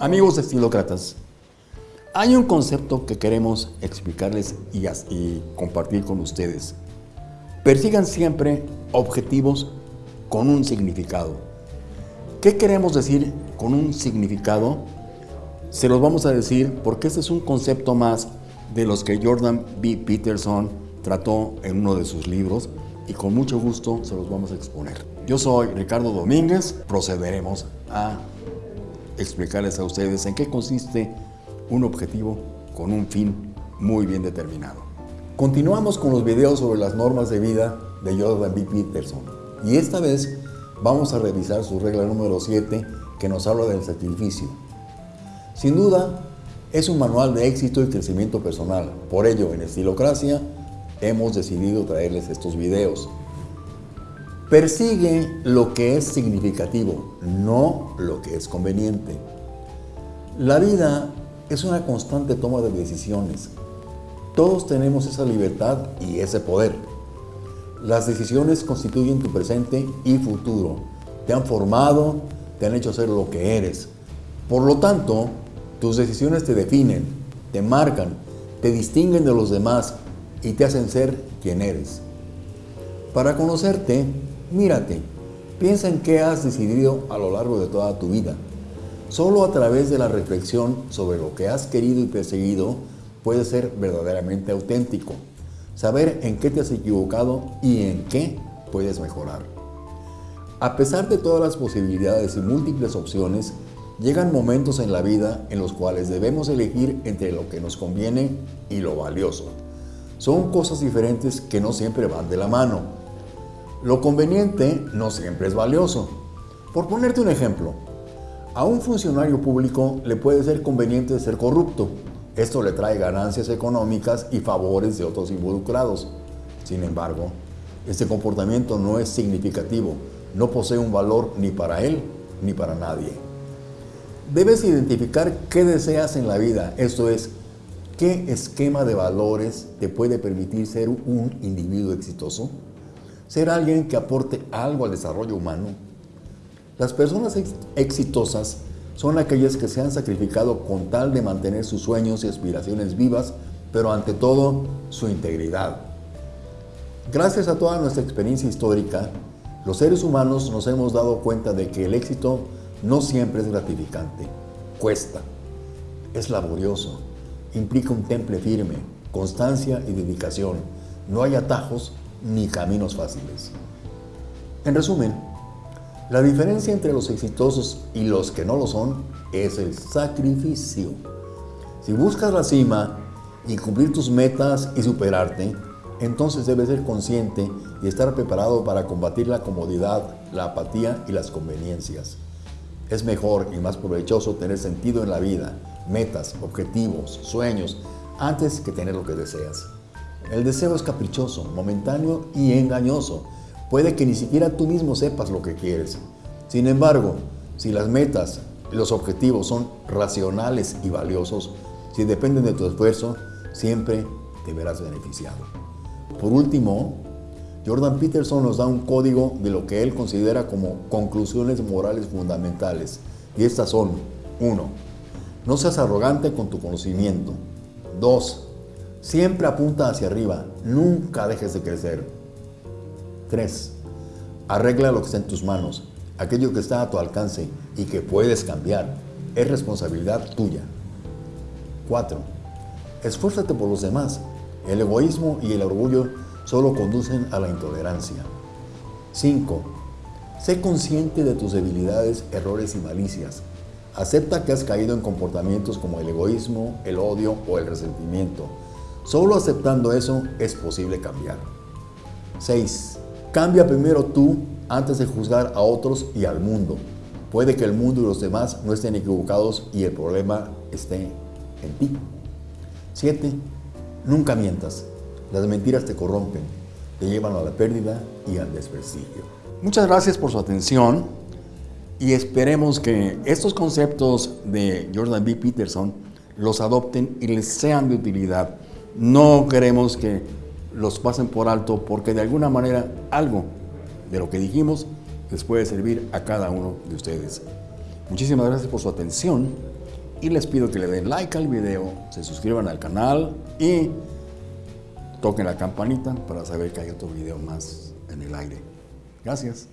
Amigos estilócratas, hay un concepto que queremos explicarles y, y, compartir con ustedes. Persigan siempre objetivos con un significado. ¿Qué queremos decir con un significado? Se los vamos a decir porque este es un concepto más de los que Jordan B. Peterson trató en uno de sus libros y con mucho gusto se los vamos a exponer. Yo soy Ricardo Domínguez, procederemos a explicarles a ustedes en qué consiste un objetivo con un fin muy bien determinado. Continuamos con los videos sobre las normas de vida de Jordan B. Peterson y esta vez vamos a revisar su regla número 7 que nos habla del sacrificio. Sin duda, es un manual de éxito y crecimiento personal. Por ello, en Estilocracia hemos decidido traerles estos videos. Persigue lo que es significativo, no lo que es conveniente. La vida es una constante toma de decisiones. Todos tenemos esa libertad y ese poder. Las decisiones constituyen tu presente y futuro. Te han formado, te han hecho ser lo que eres. Por lo tanto, tus decisiones te definen, te marcan, te distinguen de los demás y te hacen ser quien eres. Para conocerte, mírate, piensa en qué has decidido a lo largo de toda tu vida. Solo a través de la reflexión sobre lo que has querido y perseguido puedes ser verdaderamente auténtico, saber en qué te has equivocado y en qué puedes mejorar. A pesar de todas las posibilidades y múltiples opciones, llegan momentos en la vida en los cuales debemos elegir entre lo que nos conviene y lo valioso. Son cosas diferentes que no siempre van de la mano. Lo conveniente no siempre es valioso. Por ponerte un ejemplo, a un funcionario público le puede ser conveniente ser corrupto. Esto le trae ganancias económicas y favores de otros involucrados. Sin embargo, este comportamiento no es significativo, no posee un valor ni para él ni para nadie. Debes identificar qué deseas en la vida, esto es, ¿Qué esquema de valores te puede permitir ser un individuo exitoso? Ser alguien que aporte algo al desarrollo humano. Las personas exitosas son aquellas que se han sacrificado con tal de mantener sus sueños y aspiraciones vivas, pero ante todo su integridad. Gracias a toda nuestra experiencia histórica, los seres humanos nos hemos dado cuenta de que el éxito no siempre es gratificante, cuesta, es laborioso, implica un temple firme, constancia y dedicación. No hay atajos ni caminos fáciles. En resumen, la diferencia entre los exitosos y los que no lo son es el sacrificio. Si buscas la cima y cumplir tus metas y superarte, entonces debes ser consciente y estar preparado para combatir la comodidad, la apatía y las conveniencias. Es mejor y más provechoso tener sentido en la vida, metas, objetivos, sueños, antes que tener lo que deseas. El deseo es caprichoso, momentáneo y engañoso. Puede que ni siquiera tú mismo sepas lo que quieres. Sin embargo, si las metas y los objetivos son racionales y valiosos, si dependen de tu esfuerzo, siempre te verás beneficiado. Por último, Jordan Peterson nos da un código de lo que él considera como conclusiones morales fundamentales. Y estas son, 1. No seas arrogante con tu conocimiento. 2. Siempre apunta hacia arriba, nunca dejes de crecer. 3. Arregla lo que está en tus manos, aquello que está a tu alcance y que puedes cambiar. Es responsabilidad tuya. 4. Esfuérzate por los demás. El egoísmo y el orgullo solo conducen a la intolerancia. 5. Sé consciente de tus debilidades, errores y malicias. Acepta que has caído en comportamientos como el egoísmo, el odio o el resentimiento. Solo aceptando eso es posible cambiar. 6. Cambia primero tú antes de juzgar a otros y al mundo. Puede que el mundo y los demás no estén equivocados y el problema esté en ti. 7. Nunca mientas. Las mentiras te corrompen, te llevan a la pérdida y al desprestigio. Muchas gracias por su atención y esperemos que estos conceptos de Jordan B. Peterson los adopten y les sean de utilidad. No queremos que los pasen por alto porque de alguna manera algo de lo que dijimos les puede servir a cada uno de ustedes. Muchísimas gracias por su atención Y les pido que le den like al video, se suscriban al canal y toquen la campanita para saber que hay otro video más en el aire. Gracias.